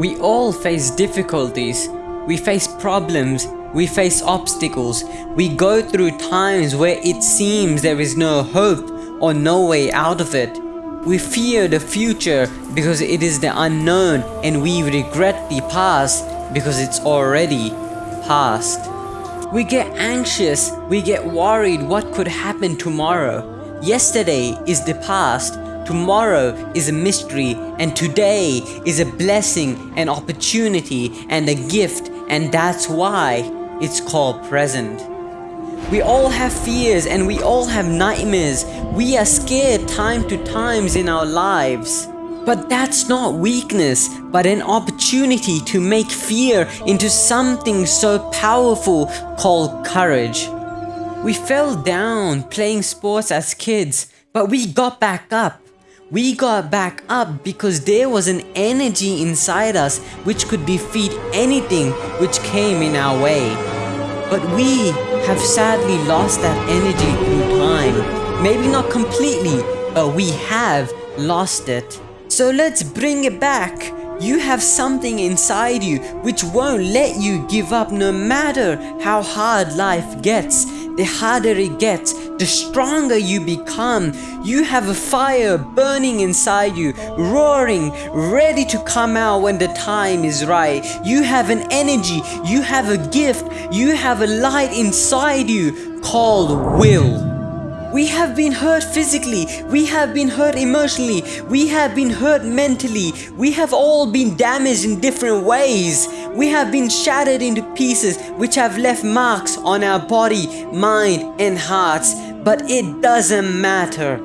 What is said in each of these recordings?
We all face difficulties. We face problems. We face obstacles. We go through times where it seems there is no hope or no way out of it. We fear the future because it is the unknown and we regret the past because it's already past. We get anxious, we get worried what could happen tomorrow. Yesterday is the past, tomorrow is a mystery, and today is a blessing, an opportunity, and a gift, and that's why it's called present. We all have fears and we all have nightmares. We are scared time to times in our lives. But that's not weakness, but an opportunity to make fear into something so powerful called courage. We fell down playing sports as kids, but we got back up. We got back up because there was an energy inside us which could defeat anything which came in our way. But we have sadly lost that energy through time. Maybe not completely, but we have lost it. So let's bring it back. You have something inside you which won't let you give up no matter how hard life gets. The harder it gets, the stronger you become. You have a fire burning inside you, roaring, ready to come out when the time is right. You have an energy, you have a gift, you have a light inside you called will. We have been hurt physically, we have been hurt emotionally, we have been hurt mentally, we have all been damaged in different ways. We have been shattered into pieces which have left marks on our body, mind and hearts. But it doesn't matter.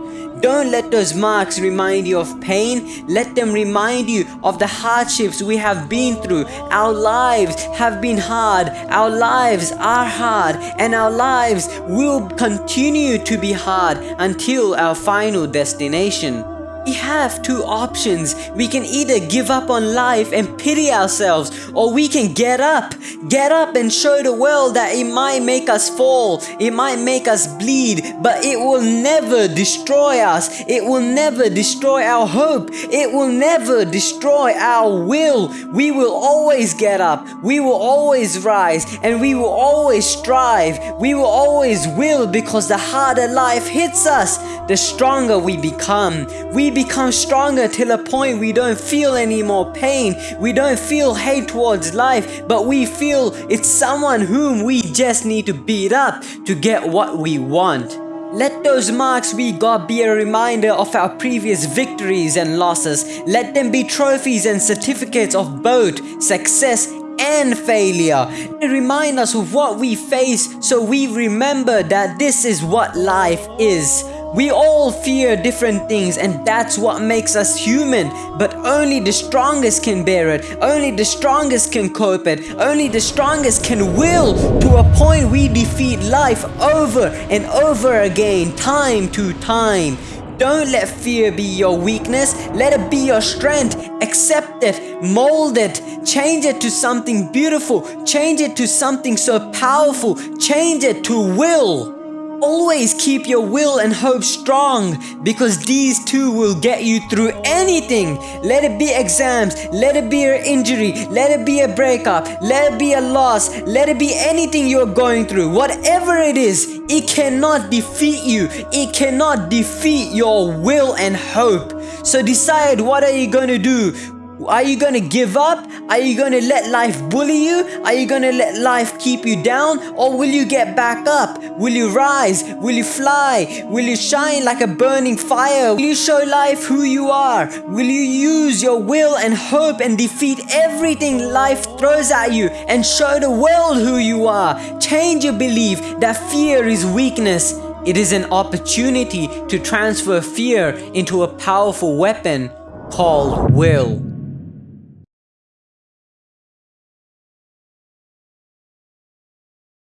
Don't let those marks remind you of pain. Let them remind you of the hardships we have been through. Our lives have been hard. Our lives are hard. And our lives will continue to be hard until our final destination. We have two options. We can either give up on life and pity ourselves, or we can get up. Get up and show the world that it might make us fall, it might make us bleed, but it will never destroy us. It will never destroy our hope. It will never destroy our will. We will always get up. We will always rise, and we will always strive. We will always will because the harder life hits us, the stronger we become. We become stronger till a point we don't feel any more pain. We don't feel hate towards life, but we feel it's someone whom we just need to beat up to get what we want. Let those marks we got be a reminder of our previous victories and losses. Let them be trophies and certificates of both success and failure. They remind us of what we face so we remember that this is what life is. We all fear different things and that's what makes us human. But only the strongest can bear it. Only the strongest can cope it. Only the strongest can will to a point we defeat life over and over again, time to time. Don't let fear be your weakness. Let it be your strength. Accept it, mold it, change it to something beautiful, change it to something so powerful, change it to will. Always keep your will and hope strong because these two will get you through anything. Let it be exams, let it be an injury, let it be a breakup, let it be a loss, let it be anything you're going through. Whatever it is, it cannot defeat you. It cannot defeat your will and hope. So decide what are you going to do? Are you gonna give up? Are you gonna let life bully you? Are you gonna let life keep you down? Or will you get back up? Will you rise? Will you fly? Will you shine like a burning fire? Will you show life who you are? Will you use your will and hope and defeat everything life throws at you and show the world who you are? Change your belief that fear is weakness. It is an opportunity to transfer fear into a powerful weapon called will.